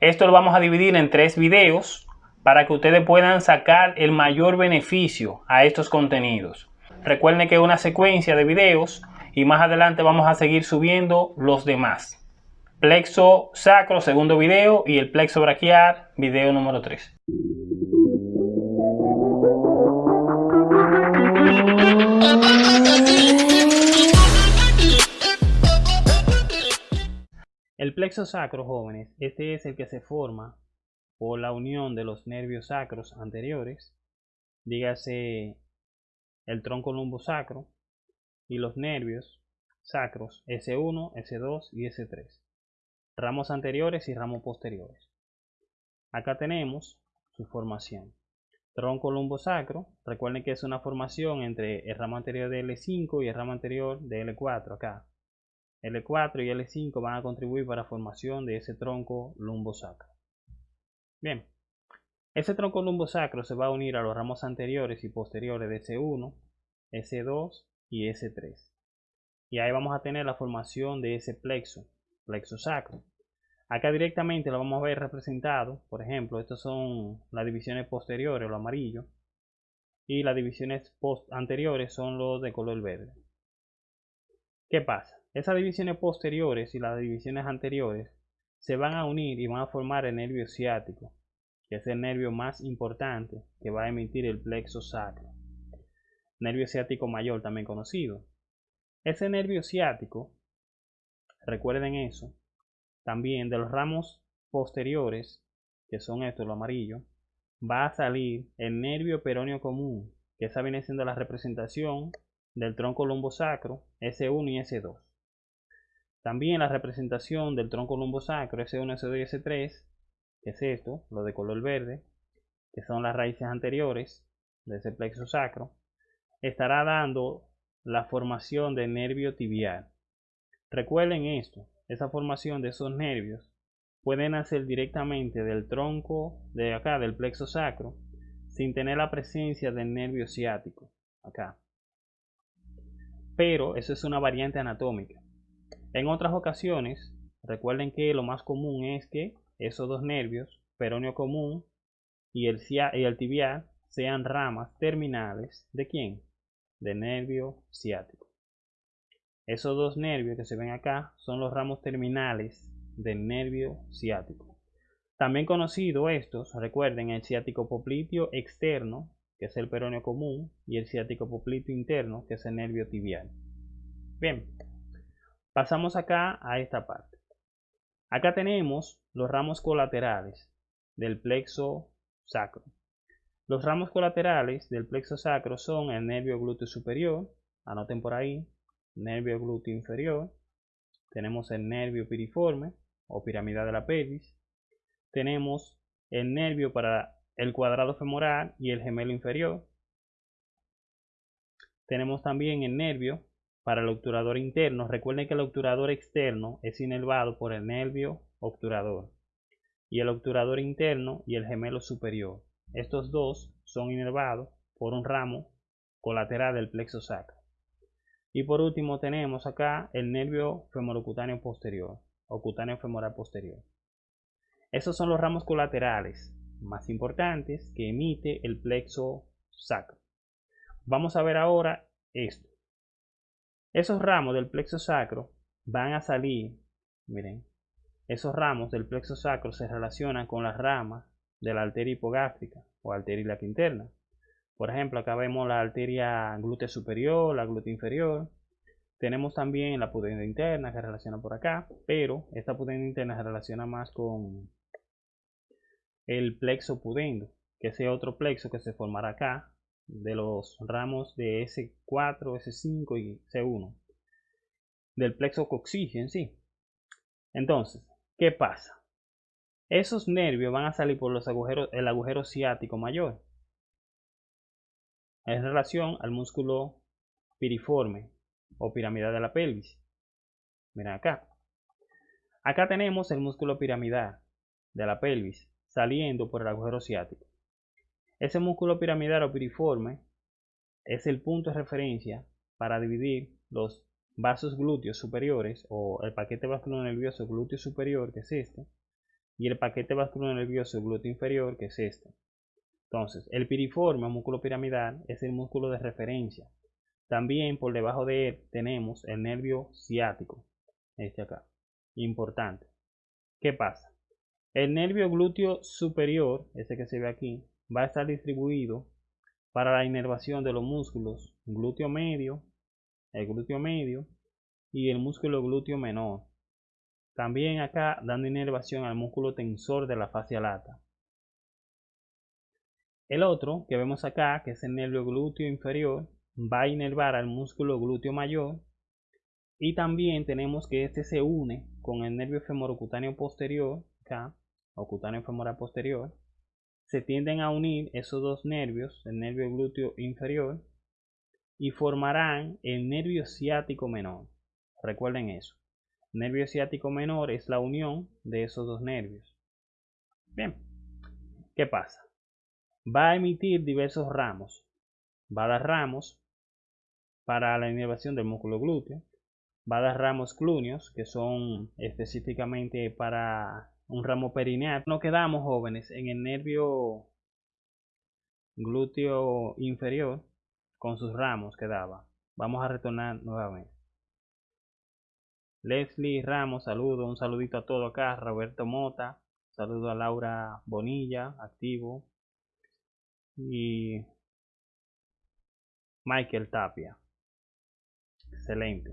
Esto lo vamos a dividir en tres videos para que ustedes puedan sacar el mayor beneficio a estos contenidos. Recuerden que es una secuencia de videos y más adelante vamos a seguir subiendo los demás. Plexo sacro, segundo video, y el plexo braquial, video número 3. El plexo sacro, jóvenes, este es el que se forma por la unión de los nervios sacros anteriores, dígase el tronco lumbosacro y los nervios sacros S1, S2 y S3, ramos anteriores y ramos posteriores. Acá tenemos su formación. Tronco lumbosacro, recuerden que es una formación entre el ramo anterior de L5 y el ramo anterior de L4 acá. L4 y L5 van a contribuir para la formación de ese tronco lumbosacro. Bien, ese tronco lumbosacro se va a unir a los ramos anteriores y posteriores de S1, S2 y S3. Y ahí vamos a tener la formación de ese plexo, plexo sacro. Acá directamente lo vamos a ver representado, por ejemplo, estas son las divisiones posteriores, lo amarillo, y las divisiones anteriores son los de color verde. ¿Qué pasa? Esas divisiones posteriores y las divisiones anteriores se van a unir y van a formar el nervio ciático, que es el nervio más importante que va a emitir el plexo sacro. Nervio ciático mayor también conocido. Ese nervio ciático, recuerden eso, también de los ramos posteriores, que son estos, lo amarillo, va a salir el nervio peroneo común, que esa viene siendo la representación del tronco lumbosacro S1 y S2. También la representación del tronco lumbosacro S1, S2 y S3, que es esto, lo de color verde, que son las raíces anteriores de ese plexo sacro, estará dando la formación del nervio tibial. Recuerden esto, esa formación de esos nervios pueden nacer directamente del tronco de acá, del plexo sacro, sin tener la presencia del nervio ciático, acá. Pero eso es una variante anatómica. En otras ocasiones, recuerden que lo más común es que esos dos nervios, peroneo común y el, y el tibial, sean ramas terminales de quién? De nervio ciático. Esos dos nervios que se ven acá son los ramos terminales del nervio ciático. También conocido estos, recuerden el ciático popliteo externo, que es el peroneo común, y el ciático popliteo interno, que es el nervio tibial. Bien, Pasamos acá a esta parte. Acá tenemos los ramos colaterales del plexo sacro. Los ramos colaterales del plexo sacro son el nervio glúteo superior, anoten por ahí, nervio glúteo inferior, tenemos el nervio piriforme o piramidal de la pelvis, tenemos el nervio para el cuadrado femoral y el gemelo inferior, tenemos también el nervio para el obturador interno, recuerden que el obturador externo es inervado por el nervio obturador y el obturador interno y el gemelo superior. Estos dos son inervados por un ramo colateral del plexo sacro. Y por último tenemos acá el nervio femorocutáneo posterior o cutáneo femoral posterior. Esos son los ramos colaterales más importantes que emite el plexo sacro. Vamos a ver ahora esto. Esos ramos del plexo sacro van a salir, miren, esos ramos del plexo sacro se relacionan con las ramas de la arteria hipogástrica o arteria interna. Por ejemplo, acá vemos la arteria glútea superior, la glútea inferior. Tenemos también la pudenda interna que relaciona por acá, pero esta pudenda interna se relaciona más con el plexo pudendo, que es otro plexo que se formará acá, de los ramos de S4, S5 y C1 del plexo coxígeo en sí. Entonces, ¿qué pasa? Esos nervios van a salir por los agujeros, el agujero ciático mayor en relación al músculo piriforme o piramidal de la pelvis. Miren acá. Acá tenemos el músculo piramidal de la pelvis saliendo por el agujero ciático. Ese músculo piramidal o piriforme es el punto de referencia para dividir los vasos glúteos superiores o el paquete vascular nervioso glúteo superior, que es este, y el paquete nervioso glúteo inferior, que es este. Entonces, el piriforme o músculo piramidal es el músculo de referencia. También por debajo de él tenemos el nervio ciático, este acá. Importante. ¿Qué pasa? El nervio glúteo superior, ese que se ve aquí, va a estar distribuido para la inervación de los músculos glúteo medio, el glúteo medio y el músculo glúteo menor. También acá dando inervación al músculo tensor de la fascia lata. El otro que vemos acá, que es el nervio glúteo inferior, va a inervar al músculo glúteo mayor. Y también tenemos que este se une con el nervio femorocutáneo posterior, acá, o cutáneo femoral posterior. Se tienden a unir esos dos nervios, el nervio glúteo inferior, y formarán el nervio ciático menor. Recuerden eso. Nervio ciático menor es la unión de esos dos nervios. Bien, ¿qué pasa? Va a emitir diversos ramos. Va a dar ramos para la inervación del músculo glúteo. Va a dar ramos cluneos, que son específicamente para un ramo perineal. No quedamos jóvenes en el nervio glúteo inferior con sus ramos que daba. Vamos a retornar nuevamente. Leslie Ramos, saludo, un saludito a todo acá. Roberto Mota, saludo a Laura Bonilla, activo. Y Michael Tapia. Excelente.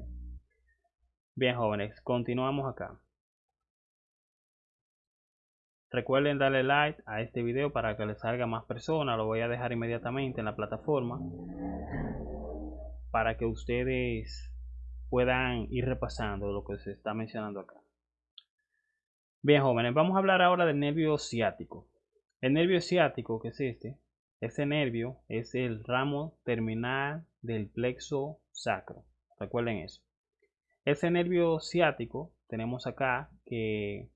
Bien, jóvenes, continuamos acá. Recuerden darle like a este video para que les salga más personas. Lo voy a dejar inmediatamente en la plataforma para que ustedes puedan ir repasando lo que se está mencionando acá. Bien, jóvenes, vamos a hablar ahora del nervio ciático. El nervio ciático, que es este, ese nervio es el ramo terminal del plexo sacro. Recuerden eso. Ese nervio ciático tenemos acá que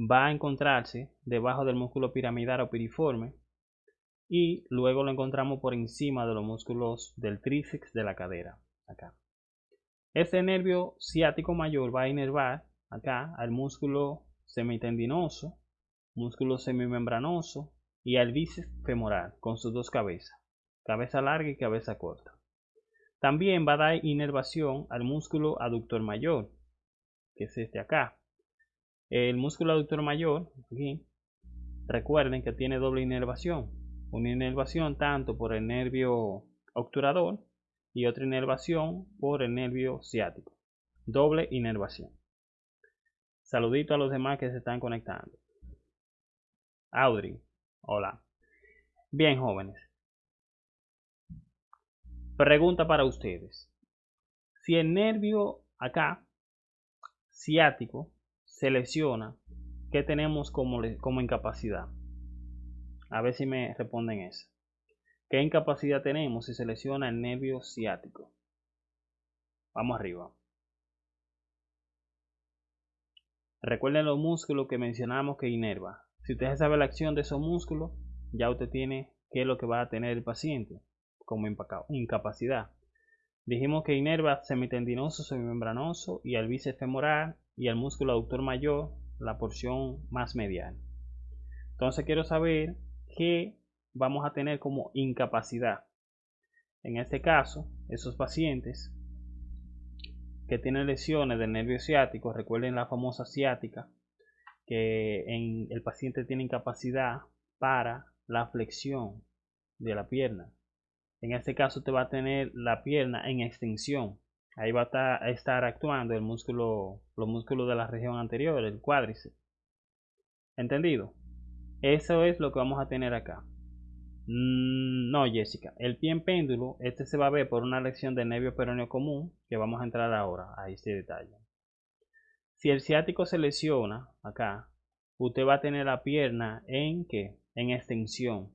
va a encontrarse debajo del músculo piramidal o piriforme y luego lo encontramos por encima de los músculos del tríceps de la cadera. Acá. Este nervio ciático mayor va a inervar acá al músculo semitendinoso, músculo semimembranoso y al bíceps femoral con sus dos cabezas, cabeza larga y cabeza corta. También va a dar inervación al músculo aductor mayor, que es este acá. El músculo aductor mayor, aquí, recuerden que tiene doble inervación. Una inervación tanto por el nervio obturador y otra inervación por el nervio ciático. Doble inervación. Saludito a los demás que se están conectando. Audrey, hola. Bien, jóvenes. Pregunta para ustedes. Si el nervio acá, ciático, se lesiona, ¿qué tenemos como, como incapacidad? A ver si me responden eso. ¿Qué incapacidad tenemos si se lesiona el nervio ciático? Vamos arriba. Recuerden los músculos que mencionamos que inerva. Si usted sabe la acción de esos músculos, ya usted tiene qué es lo que va a tener el paciente como incapacidad. Dijimos que inerva semitendinoso, semimembranoso y al bíceps femoral y al músculo aductor mayor, la porción más medial. Entonces quiero saber qué vamos a tener como incapacidad. En este caso, esos pacientes que tienen lesiones del nervio ciático, recuerden la famosa ciática, que en el paciente tiene incapacidad para la flexión de la pierna. En este caso te va a tener la pierna en extensión. Ahí va a estar actuando el músculo, los músculos de la región anterior, el cuádriceps. ¿Entendido? Eso es lo que vamos a tener acá. Mm, no, Jessica. El pie en péndulo, este se va a ver por una lección de nervio peroneo común, que vamos a entrar ahora a este detalle. Si el ciático se lesiona, acá, usted va a tener la pierna en qué? En extensión.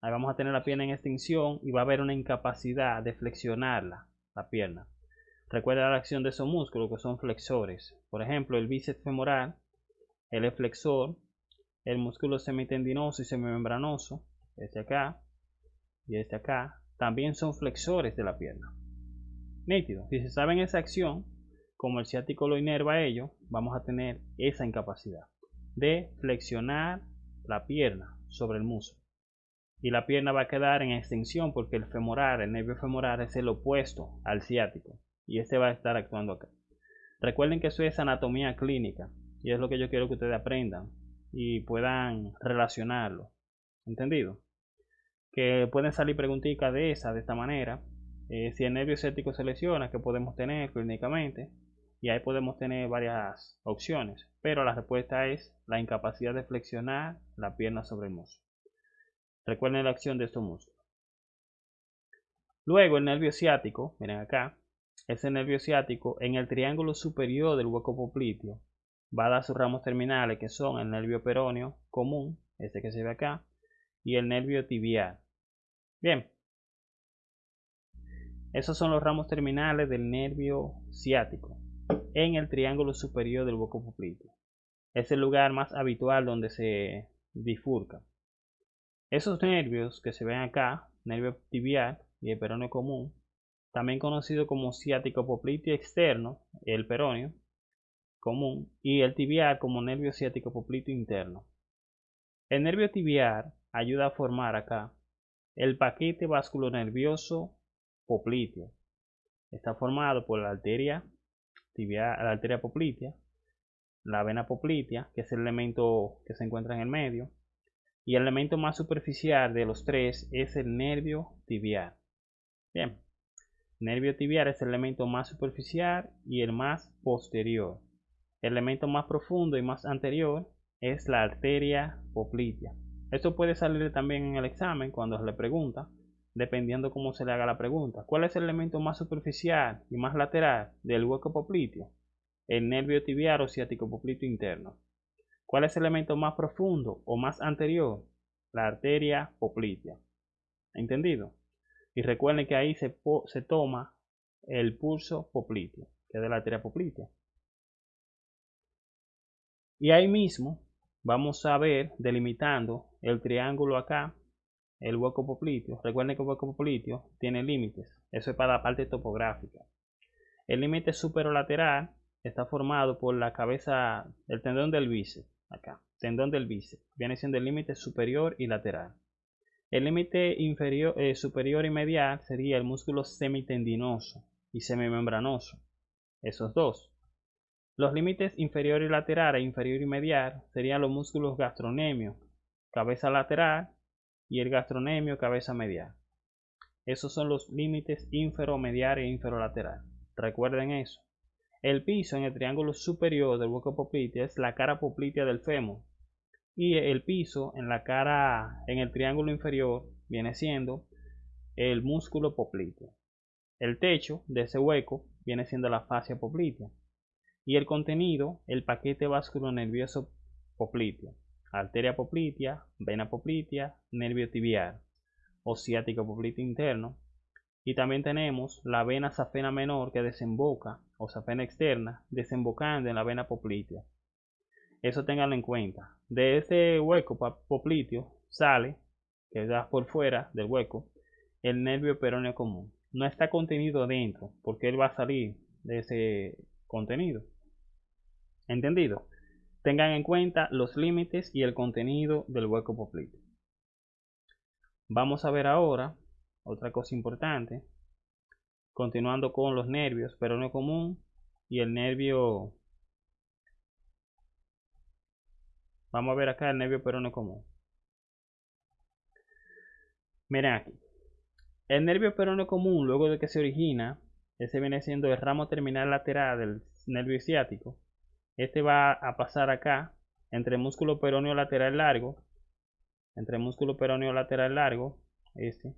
Ahí vamos a tener la pierna en extensión y va a haber una incapacidad de flexionarla, la pierna. Recuerda la acción de esos músculos que son flexores. Por ejemplo, el bíceps femoral, el es flexor, el músculo semitendinoso y semimembranoso, este acá y este acá, también son flexores de la pierna. Nítido. Si se sabe esa acción, como el ciático lo inerva a ello, vamos a tener esa incapacidad. de flexionar la pierna sobre el muslo. Y la pierna va a quedar en extensión porque el femoral, el nervio femoral es el opuesto al ciático. Y este va a estar actuando acá. Recuerden que eso es anatomía clínica. Y es lo que yo quiero que ustedes aprendan y puedan relacionarlo. ¿Entendido? Que pueden salir preguntitas de esa, de esta manera. Eh, si el nervio ciático se lesiona, ¿qué podemos tener clínicamente? Y ahí podemos tener varias opciones. Pero la respuesta es la incapacidad de flexionar la pierna sobre el muslo. Recuerden la acción de estos músculos. Luego el nervio ciático, miren acá, ese nervio ciático en el triángulo superior del hueco popliteo va a dar sus ramos terminales que son el nervio peroneo común, este que se ve acá, y el nervio tibial. Bien, esos son los ramos terminales del nervio ciático en el triángulo superior del hueco popliteo. Es el lugar más habitual donde se bifurca. Esos nervios que se ven acá, nervio tibial y el peroneo común, también conocido como ciático popliteo externo, el peroneo común, y el tibial como nervio ciático popliteo interno. El nervio tibial ayuda a formar acá el paquete vasculonervioso popliteo. Está formado por la arteria la arteria poplitea, la vena poplitea, que es el elemento que se encuentra en el medio, y el elemento más superficial de los tres es el nervio tibial. Bien, nervio tibial es el elemento más superficial y el más posterior. El elemento más profundo y más anterior es la arteria poplitea. Esto puede salir también en el examen cuando se le pregunta, dependiendo cómo se le haga la pregunta. ¿Cuál es el elemento más superficial y más lateral del hueco popliteo? El nervio tibial o ciático popliteo interno. ¿Cuál es el elemento más profundo o más anterior? La arteria poplitea. ¿Entendido? Y recuerden que ahí se, se toma el pulso popliteo, que es de la arteria poplitea. Y ahí mismo vamos a ver delimitando el triángulo acá, el hueco popliteo. Recuerden que el hueco popliteo tiene límites. Eso es para la parte topográfica. El límite superolateral está formado por la cabeza, el tendón del bíceps acá, tendón del bíceps, viene siendo el límite superior y lateral. El límite inferior, eh, superior y medial sería el músculo semitendinoso y semimembranoso, esos dos. Los límites inferior y lateral e inferior y medial serían los músculos gastronemio, cabeza lateral y el gastronemio, cabeza medial. Esos son los límites inferomedial e inferolateral. Recuerden eso. El piso en el triángulo superior del hueco poplitea es la cara poplitea del fémur. Y el piso en la cara, en el triángulo inferior, viene siendo el músculo popliteo. El techo de ese hueco viene siendo la fascia poplitea. Y el contenido, el paquete vasculonervioso popliteo. Arteria poplitea, vena poplitea, nervio tibial o ciático popliteo interno, y también tenemos la vena safena menor que desemboca, o safena externa, desembocando en la vena poplitea. Eso tenganlo en cuenta. De ese hueco popliteo sale, que da por fuera del hueco, el nervio peroneo común. No está contenido dentro, porque él va a salir de ese contenido. ¿Entendido? Tengan en cuenta los límites y el contenido del hueco popliteo. Vamos a ver ahora otra cosa importante, continuando con los nervios peroneo común y el nervio, vamos a ver acá el nervio peroneo común. Miren aquí, el nervio peroneo común luego de que se origina, ese viene siendo el ramo terminal lateral del nervio ciático. Este va a pasar acá entre el músculo peroneo lateral largo, entre el músculo peroneo lateral largo, este,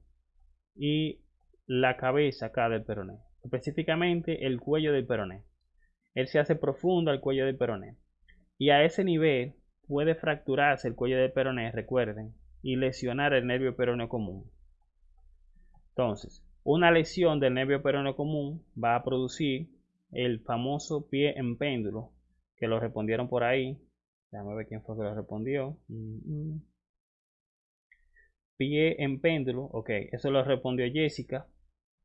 y la cabeza acá del peroné, específicamente el cuello del peroné. Él se hace profundo al cuello del peroné. Y a ese nivel puede fracturarse el cuello del peroné, recuerden, y lesionar el nervio peroneo común. Entonces, una lesión del nervio peroneo común va a producir el famoso pie en péndulo, que lo respondieron por ahí. Déjame ver quién fue que lo respondió. Pie en péndulo, ok, eso lo respondió Jessica,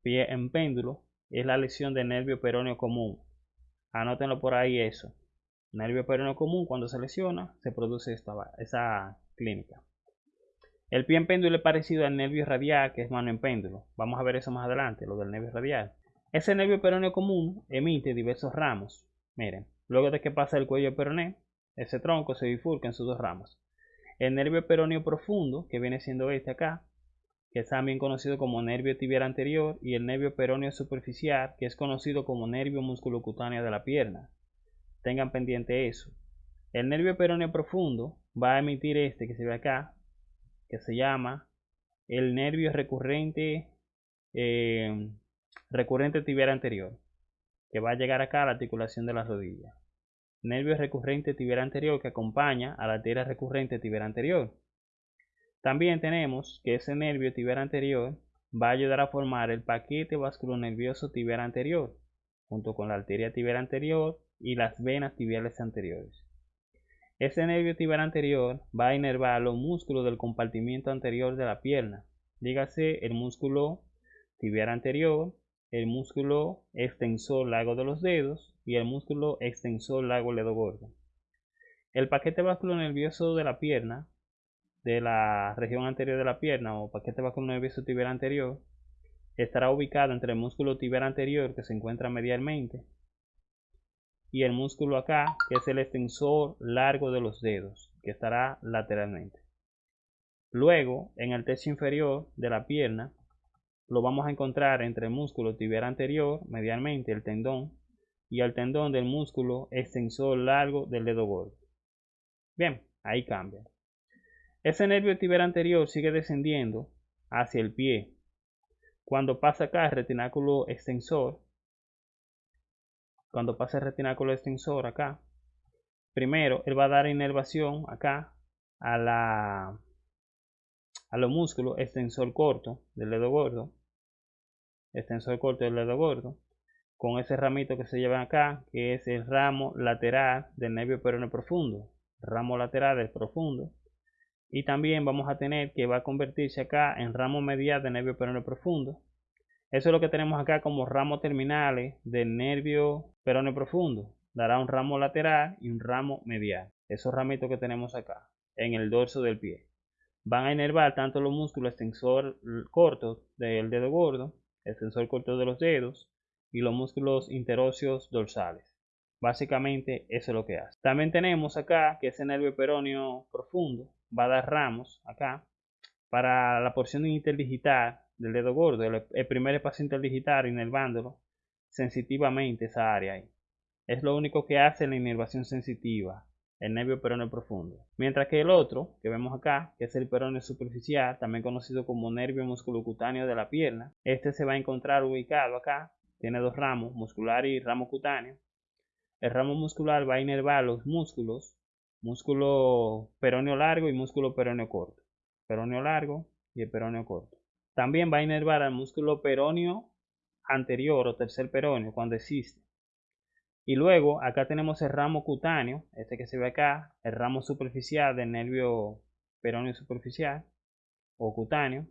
pie en péndulo, es la lesión del nervio peroneo común. Anótenlo por ahí eso. Nervio peroneo común, cuando se lesiona, se produce esta, esa clínica. El pie en péndulo es parecido al nervio radial, que es mano en péndulo. Vamos a ver eso más adelante, lo del nervio radial. Ese nervio peroneo común emite diversos ramos. Miren, luego de que pasa el cuello peroneo, ese tronco se bifurca en sus dos ramas. El nervio peroneo profundo, que viene siendo este acá, que es también conocido como nervio tibial anterior, y el nervio peroneo superficial, que es conocido como nervio musculocutáneo de la pierna. Tengan pendiente eso. El nervio peroneo profundo va a emitir este que se ve acá, que se llama el nervio recurrente, eh, recurrente tibial anterior, que va a llegar acá a la articulación de la rodilla nervio recurrente tibial anterior que acompaña a la arteria recurrente tibial anterior. También tenemos que ese nervio tibial anterior va a ayudar a formar el paquete vasculonervioso tibial anterior, junto con la arteria tibial anterior y las venas tibiales anteriores. Ese nervio tibial anterior va a inervar los músculos del compartimiento anterior de la pierna, dígase el músculo tibial anterior, el músculo extensor largo de los dedos y el músculo extensor largo ledo gordo. El paquete nervioso de la pierna, de la región anterior de la pierna o paquete nervioso tibial anterior, estará ubicado entre el músculo tibial anterior que se encuentra medialmente y el músculo acá que es el extensor largo de los dedos que estará lateralmente. Luego, en el tercio inferior de la pierna, lo vamos a encontrar entre el músculo tibial anterior, medialmente el tendón, y el tendón del músculo extensor largo del dedo gordo. Bien, ahí cambia. Ese nervio tibial anterior sigue descendiendo hacia el pie. Cuando pasa acá el retináculo extensor, cuando pasa el retináculo extensor acá, primero él va a dar inervación acá a la a los músculos extensor corto del dedo gordo, extensor corto del dedo gordo, con ese ramito que se lleva acá, que es el ramo lateral del nervio peroneo profundo, ramo lateral del profundo, y también vamos a tener que va a convertirse acá en ramo medial del nervio peroneo profundo. Eso es lo que tenemos acá como ramos terminales del nervio peroneo profundo. Dará un ramo lateral y un ramo medial. Esos ramitos que tenemos acá en el dorso del pie. Van a inervar tanto los músculos extensor corto del dedo gordo, extensor corto de los dedos, y los músculos interóseos dorsales. Básicamente eso es lo que hace. También tenemos acá que ese nervio peroneo profundo va a dar ramos acá para la porción interdigital del dedo gordo, el, primer espacio interdigital inervándolo sensitivamente esa área ahí. Es lo único que hace la inervación sensitiva, el nervio peroneo profundo. Mientras que el otro, que vemos acá, que es el peroneo superficial, también conocido como nervio musculocutáneo de la pierna, este se va a encontrar ubicado acá tiene dos ramos, muscular y ramo cutáneo. El ramo muscular va a inervar los músculos, músculo peroneo largo y músculo peroneo corto. Peroneo largo y el peroneo corto. También va a inervar al músculo peroneo anterior o tercer peroneo cuando existe. Y luego acá tenemos el ramo cutáneo, este que se ve acá, el ramo superficial del nervio peroneo superficial o cutáneo,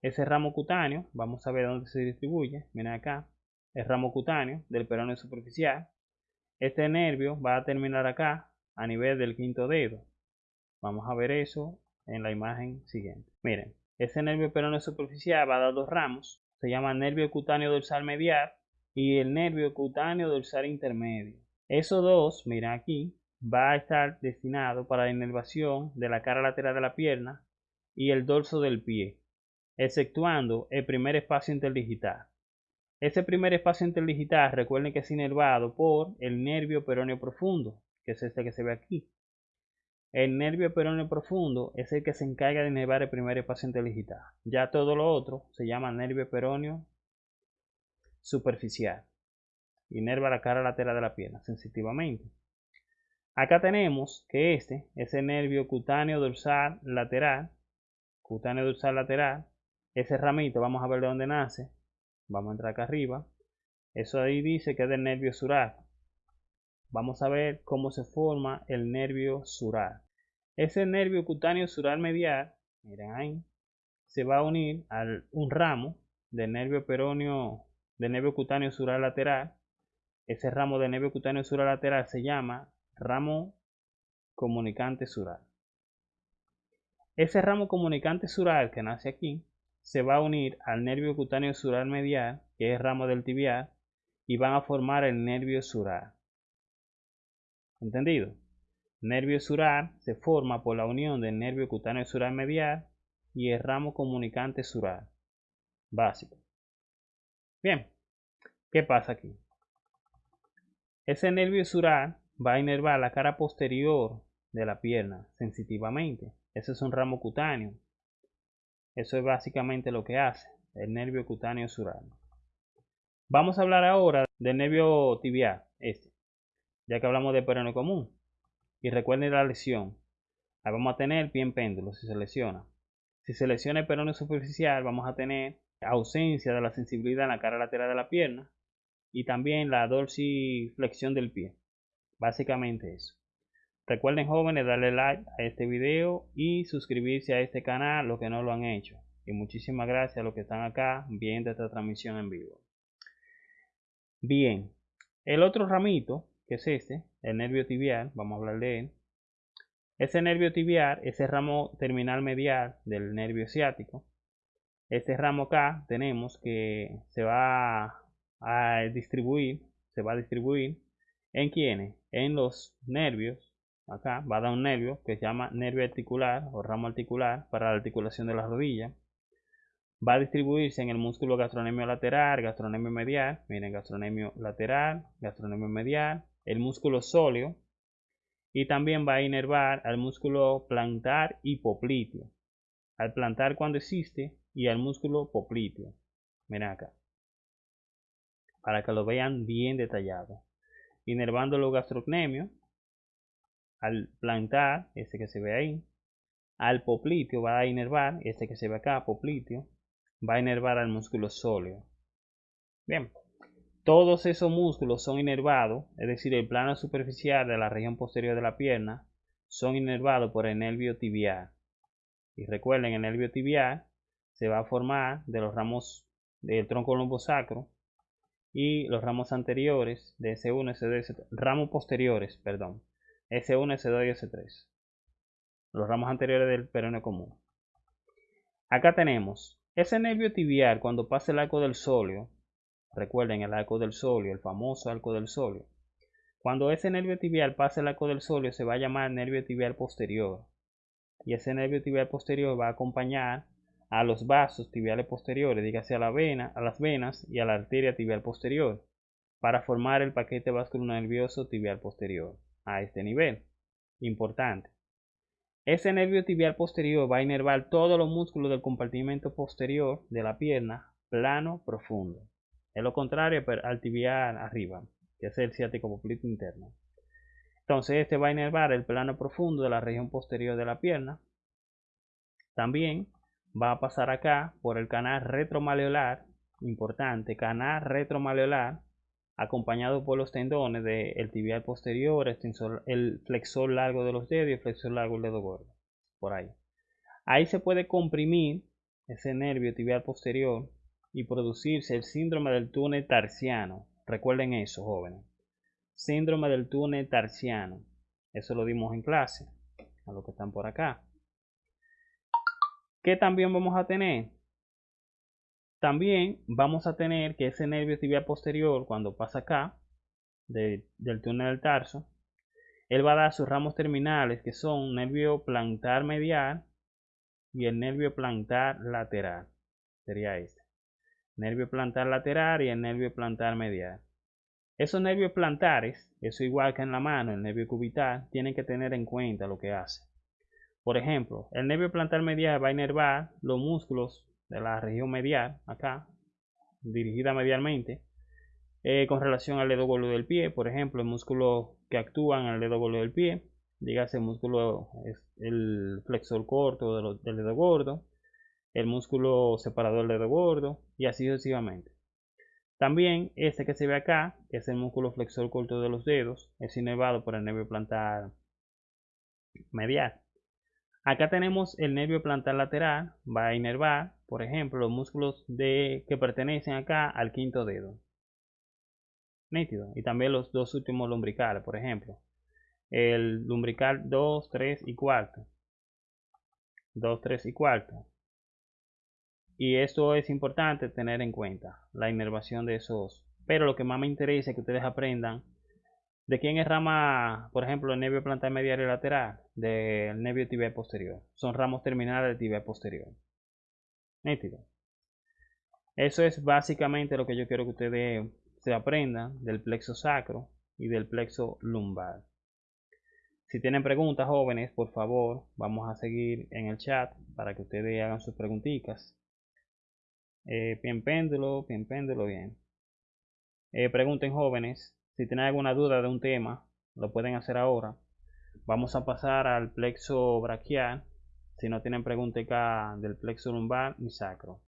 ese ramo cutáneo, vamos a ver dónde se distribuye. Miren acá, el ramo cutáneo del peroneo superficial. Este nervio va a terminar acá, a nivel del quinto dedo. Vamos a ver eso en la imagen siguiente. Miren, ese nervio peroneo superficial va a dar dos ramos. Se llama nervio cutáneo dorsal medial y el nervio cutáneo dorsal intermedio. Esos dos, miren aquí, va a estar destinado para la inervación de la cara lateral de la pierna y el dorso del pie exceptuando el primer espacio interdigital. Ese primer espacio interdigital, recuerden que es inervado por el nervio peroneo profundo, que es este que se ve aquí. El nervio peroneo profundo es el que se encarga de inervar el primer espacio interdigital. Ya todo lo otro se llama nervio peroneo superficial. Inerva la cara lateral de la pierna sensitivamente. Acá tenemos que este es el nervio cutáneo dorsal lateral, cutáneo dorsal lateral, ese ramito, vamos a ver de dónde nace. Vamos a entrar acá arriba. Eso ahí dice que es del nervio sural. Vamos a ver cómo se forma el nervio sural. Ese nervio cutáneo sural medial, miren ahí, se va a unir a un ramo del nervio peroneo, del nervio cutáneo sural lateral. Ese ramo del nervio cutáneo sural lateral se llama ramo comunicante sural. Ese ramo comunicante sural que nace aquí se va a unir al nervio cutáneo sural medial, que es ramo del tibial, y van a formar el nervio sural. ¿Entendido? Nervio sural se forma por la unión del nervio cutáneo sural medial y el ramo comunicante sural. Básico. Bien, ¿qué pasa aquí? Ese nervio sural va a inervar la cara posterior de la pierna sensitivamente. Ese es un ramo cutáneo. Eso es básicamente lo que hace el nervio cutáneo sural. Vamos a hablar ahora del nervio tibial, este, ya que hablamos de peroneo común. Y recuerden la lesión. Ahí vamos a tener pie en péndulo si se lesiona. Si se lesiona el peroneo superficial, vamos a tener ausencia de la sensibilidad en la cara lateral de la pierna y también la dorsiflexión del pie. Básicamente eso. Recuerden jóvenes darle like a este video y suscribirse a este canal los que no lo han hecho. Y muchísimas gracias a los que están acá viendo esta transmisión en vivo. Bien, el otro ramito, que es este, el nervio tibial, vamos a hablar de él. Ese nervio tibial, ese ramo terminal medial del nervio ciático. Este ramo acá tenemos que se va a distribuir, se va a distribuir en quienes, en los nervios. Acá va a dar un nervio que se llama nervio articular o ramo articular para la articulación de la rodilla. Va a distribuirse en el músculo gastronemio lateral, gastronemio medial, miren, gastronemio lateral, gastronemio medial, el músculo sóleo y también va a inervar al músculo plantar y popliteo. Al plantar cuando existe y al músculo popliteo. Miren acá para que lo vean bien detallado. Inervando los gastrocnemios, al plantar, ese que se ve ahí, al popliteo va a inervar, este que se ve acá, popliteo, va a inervar al músculo sóleo. Bien, todos esos músculos son inervados, es decir, el plano superficial de la región posterior de la pierna, son inervados por el nervio tibial. Y recuerden, el nervio tibial se va a formar de los ramos del tronco lumbosacro y los ramos anteriores de S1, S2 S3, ramos posteriores, perdón, S1, S2 y S3. Los ramos anteriores del peroneo común. Acá tenemos ese nervio tibial cuando pasa el arco del sóleo. Recuerden el arco del sóleo, el famoso arco del sóleo. Cuando ese nervio tibial pasa el arco del sóleo se va a llamar nervio tibial posterior. Y ese nervio tibial posterior va a acompañar a los vasos tibiales posteriores, dígase a la vena, a las venas y a la arteria tibial posterior, para formar el paquete nervioso tibial posterior a este nivel. Importante. Ese nervio tibial posterior va a inervar todos los músculos del compartimento posterior de la pierna, plano, profundo. Es lo contrario al tibial arriba, que es el ciático poplito interno. Entonces este va a inervar el plano profundo de la región posterior de la pierna. También va a pasar acá por el canal retromaleolar, importante, canal retromaleolar, acompañado por los tendones del tibial posterior, el flexor largo de los dedos y el flexor largo del dedo gordo, por ahí. Ahí se puede comprimir ese nervio tibial posterior y producirse el síndrome del túnel tarsiano. Recuerden eso, jóvenes. Síndrome del túnel tarsiano. Eso lo dimos en clase, a los que están por acá. ¿Qué también vamos a tener? También vamos a tener que ese nervio tibial posterior, cuando pasa acá, del túnel del tarso, él va a dar sus ramos terminales, que son nervio plantar medial y el nervio plantar lateral. Sería este. Nervio plantar lateral y el nervio plantar medial. Esos nervios plantares, eso igual que en la mano, el nervio cubital, tienen que tener en cuenta lo que hace. Por ejemplo, el nervio plantar medial va a inervar los músculos de la región medial, acá, dirigida medialmente, eh, con relación al dedo gordo del pie. Por ejemplo, el músculo que actúa en el dedo gordo del pie, dígase el músculo, el flexor corto del dedo gordo, el músculo separador del dedo gordo, y así sucesivamente. También este que se ve acá, que es el músculo flexor corto de los dedos, es inervado por el nervio plantar medial. Acá tenemos el nervio plantar lateral, va a inervar, por ejemplo, los músculos de, que pertenecen acá al quinto dedo. Nítido. Y también los dos últimos lombricales, por ejemplo. el lumbrical 2, 3 y cuarto. 2, 3 y cuarto. Y esto es importante tener en cuenta, la inervación de esos. Pero lo que más me interesa es que ustedes aprendan de quién es rama, por ejemplo, el nervio plantar medial y lateral, del nervio tibial posterior. Son ramos terminales del tibial posterior. Nítido. Eso es básicamente lo que yo quiero que ustedes se aprendan del plexo sacro y del plexo lumbar. Si tienen preguntas, jóvenes, por favor, vamos a seguir en el chat para que ustedes hagan sus preguntitas. Eh, bien péndulo, bien péndulo, bien. Eh, pregunten, jóvenes, si tienen alguna duda de un tema, lo pueden hacer ahora. Vamos a pasar al plexo braquial. Si no tienen preguntas acá del plexo lumbar y sacro.